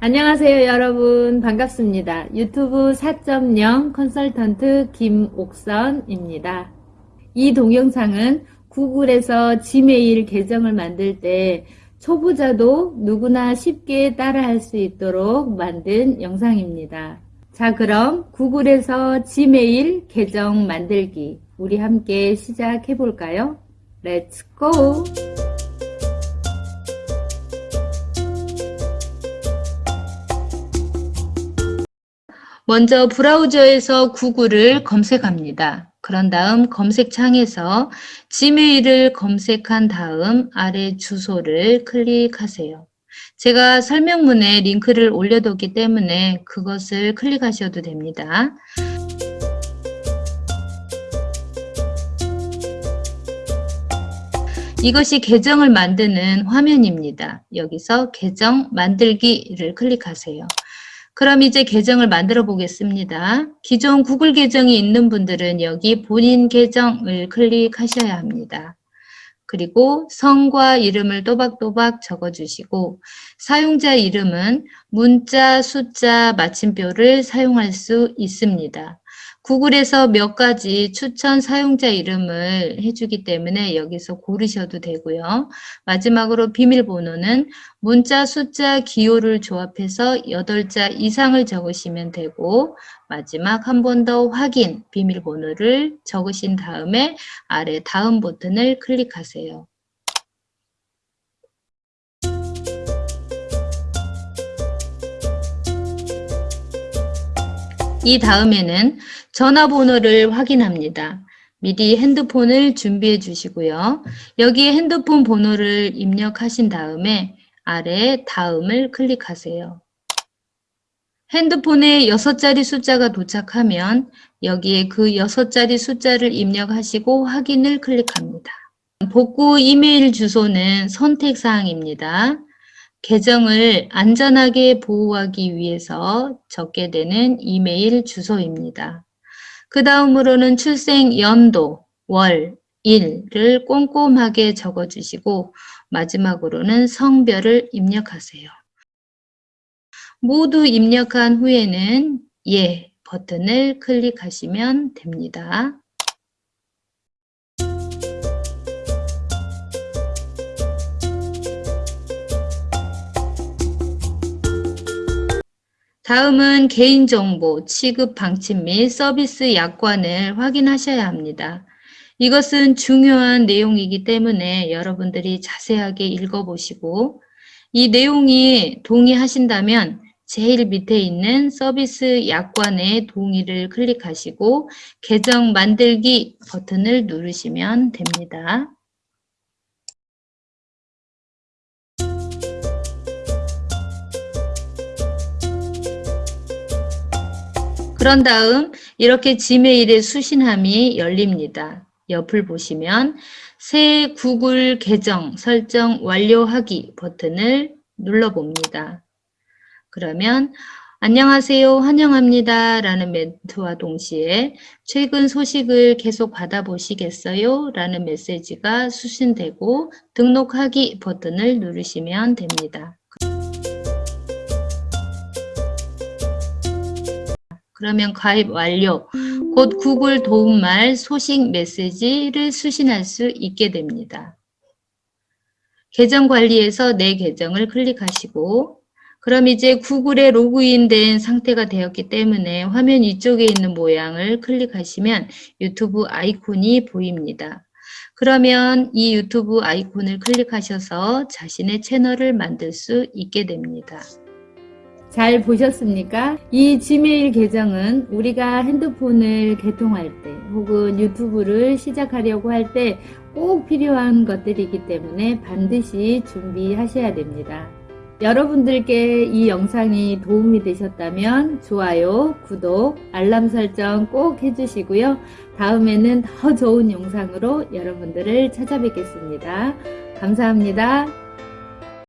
안녕하세요 여러분 반갑습니다. 유튜브 4.0 컨설턴트 김옥선입니다. 이 동영상은 구글에서 Gmail 계정을 만들 때 초보자도 누구나 쉽게 따라할 수 있도록 만든 영상입니다. 자 그럼 구글에서 Gmail 계정 만들기 우리 함께 시작해 볼까요? Let's go! 먼저 브라우저에서 구글을 검색합니다. 그런 다음 검색창에서 지메일을 검색한 다음 아래 주소를 클릭하세요. 제가 설명문에 링크를 올려뒀기 때문에 그것을 클릭하셔도 됩니다. 이것이 계정을 만드는 화면입니다. 여기서 계정 만들기를 클릭하세요. 그럼 이제 계정을 만들어 보겠습니다. 기존 구글 계정이 있는 분들은 여기 본인 계정을 클릭하셔야 합니다. 그리고 성과 이름을 또박또박 적어주시고 사용자 이름은 문자, 숫자, 마침표를 사용할 수 있습니다. 구글에서 몇 가지 추천 사용자 이름을 해주기 때문에 여기서 고르셔도 되고요. 마지막으로 비밀번호는 문자, 숫자, 기호를 조합해서 8자 이상을 적으시면 되고 마지막 한 번 더 확인 비밀번호를 적으신 다음에 아래 다음 버튼을 클릭하세요. 이 다음에는 전화번호를 확인합니다. 미리 핸드폰을 준비해 주시고요. 여기에 핸드폰 번호를 입력하신 다음에 아래 다음을 클릭하세요. 핸드폰에 6자리 숫자가 도착하면 여기에 그 6자리 숫자를 입력하시고 확인을 클릭합니다. 복구 이메일 주소는 선택사항입니다. 계정을 안전하게 보호하기 위해서 적게 되는 이메일 주소입니다. 그 다음으로는 출생 연도, 월, 일을 꼼꼼하게 적어주시고 마지막으로는 성별을 입력하세요. 모두 입력한 후에는 예 버튼을 클릭하시면 됩니다. 다음은 개인정보 취급 방침 및 서비스 약관을 확인하셔야 합니다. 이것은 중요한 내용이기 때문에 여러분들이 자세하게 읽어보시고 이 내용이 동의하신다면 제일 밑에 있는 서비스 약관의 동의를 클릭하시고 계정 만들기 버튼을 누르시면 됩니다. 그런 다음 이렇게 지메일의 수신함이 열립니다. 옆을 보시면 새 구글 계정 설정 완료하기 버튼을 눌러봅니다. 그러면 안녕하세요 환영합니다 라는 멘트와 동시에 최근 소식을 계속 받아보시겠어요? 라는 메시지가 수신되고 등록하기 버튼을 누르시면 됩니다. 그러면 가입 완료. 곧 구글 도움말 소식 메시지를 수신할 수 있게 됩니다. 계정 관리에서 내 계정을 클릭하시고 그럼 이제 구글에 로그인된 상태가 되었기 때문에 화면 위쪽에 있는 모양을 클릭하시면 유튜브 아이콘이 보입니다. 그러면 이 유튜브 아이콘을 클릭하셔서 자신의 채널을 만들 수 있게 됩니다. 잘 보셨습니까? 이 지메일 계정은 우리가 핸드폰을 개통할 때 혹은 유튜브를 시작하려고 할 때 꼭 필요한 것들이기 때문에 반드시 준비하셔야 됩니다. 여러분들께 이 영상이 도움이 되셨다면 좋아요, 구독, 알람 설정 꼭 해주시고요. 다음에는 더 좋은 영상으로 여러분들을 찾아뵙겠습니다. 감사합니다.